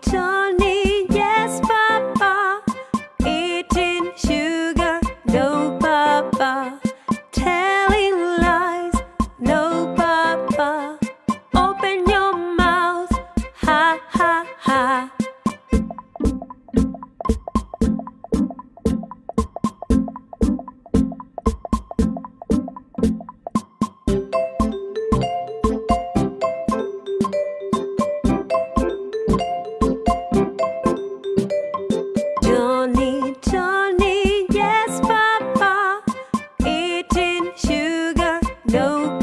time. No